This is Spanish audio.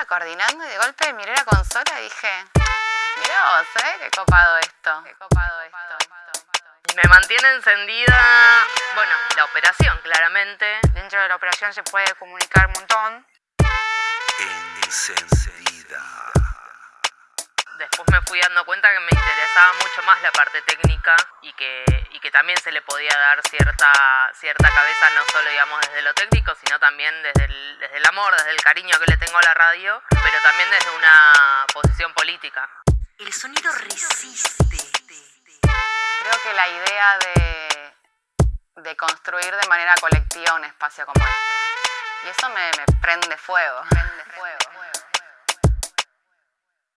estaba coordinando y de golpe miré la consola y dije, mirá vos, ¿eh? Qué copado esto. Qué copado esto. Me mantiene encendida, bueno, la operación claramente. Dentro de la operación se puede comunicar un montón. Después me fui dando cuenta que me interesaba mucho más la parte técnica y que, y que también se le podía dar cierta, cierta cabeza, no solo digamos desde lo técnico, sino también desde el, desde el amor, desde el cariño que le tengo a la radio, pero también desde una posición política. El sonido resiste. Creo que la idea de, de construir de manera colectiva un espacio como este. Y eso me, me prende fuego. Prende